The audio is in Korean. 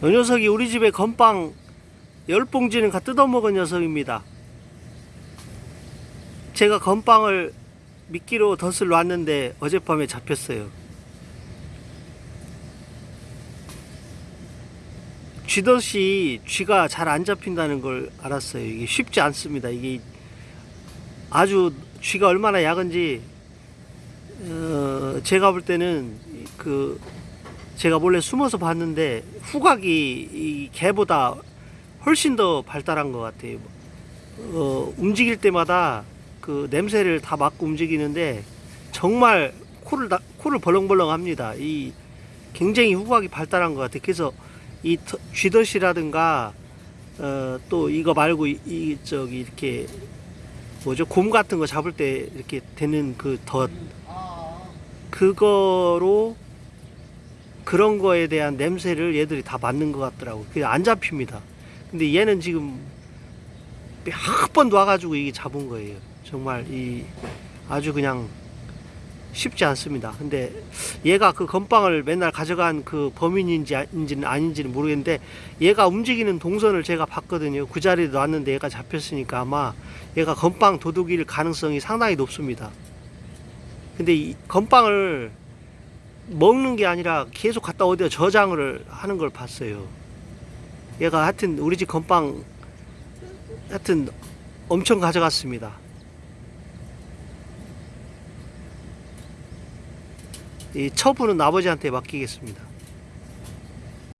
저 녀석이 우리 집에 건빵 열 봉지는 가 뜯어먹은 녀석입니다. 제가 건빵을 미끼로 덫을 놨는데 어젯밤에 잡혔어요. 쥐덫이 쥐가 잘 안 잡힌다는 걸 알았어요. 이게 쉽지 않습니다. 이게 아주 쥐가 얼마나 약은지 어, 제가 볼 때는 그 제가 몰래 숨어서 봤는데 후각이 이 개보다 훨씬 더 발달한 것 같아요. 어, 움직일 때마다 그 냄새를 다 맡고 움직이는데 정말 코를 다, 코를 벌렁벌렁 합니다. 이 굉장히 후각이 발달한 것 같아요. 그래서 이 더- 쥐덫이라든가 어, 또 이거 말고 이, 이 저기 이렇게 뭐죠 곰 같은 거 잡을 때 이렇게 되는 그 덫 그거로 그런 거에 대한 냄새를 얘들이 다 맡는 것 같더라고. 그게 안 잡힙니다. 근데 얘는 지금 몇 번 놔가지고 이게 잡은 거예요. 정말 이 아주 그냥 쉽지 않습니다. 근데 얘가 그 건빵을 맨날 가져간 그 범인인지 아닌지는 아닌지는 모르겠는데 얘가 움직이는 동선을 제가 봤거든요. 그 자리에 놨는데 얘가 잡혔으니까 아마 얘가 건빵 도둑일 가능성이 상당히 높습니다. 근데 이 건빵을 먹는 게 아니라 계속 갖다 어디다 저장을 하는 걸 봤어요. 얘가 하여튼 우리 집 건빵 하여튼 엄청 가져갔습니다. 이 처분은 아버지한테 맡기겠습니다.